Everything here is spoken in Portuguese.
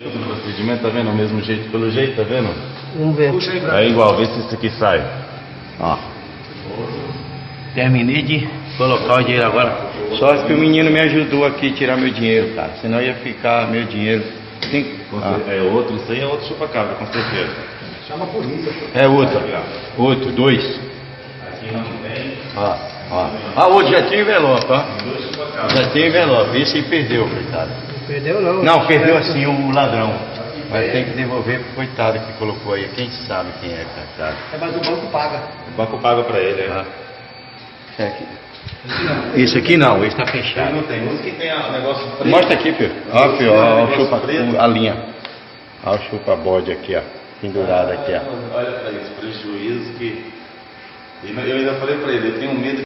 O procedimento tá vendo? O mesmo jeito, pelo jeito, tá vendo? Vamos ver. É igual, vê se isso aqui sai. Ó. Terminei de colocar o dinheiro agora. Só que o menino me ajudou aqui a tirar meu dinheiro, cara. Senão ia ficar meu dinheiro. Tem... Ah, É outro, isso aí é outro chupa-cabra, com certeza. é outro. Outro, dois. Aqui não tem. Ó, ó. Ah, outro já tinha envelope, ó. Já tinha envelope. Esse aí perdeu, coitado. Perdeu não. Não, perdeu assim o ladrão. Mas tem que devolver pro coitado que colocou aí. Quem sabe quem é, coitado. É, mas o banco paga. O banco paga pra ele, né? Esse aqui. Esse aqui não, esse tá fechado. não tem. Uns que tem o negócio preto. Mostra aqui, filho. Ó, filho, ó, ó, o chupa, a linha. Ó, o chupa-bode aqui, ó. Pendurado aqui, ó. Olha pra isso, prejuízo que. Eu ainda falei pra ele, eu tenho medo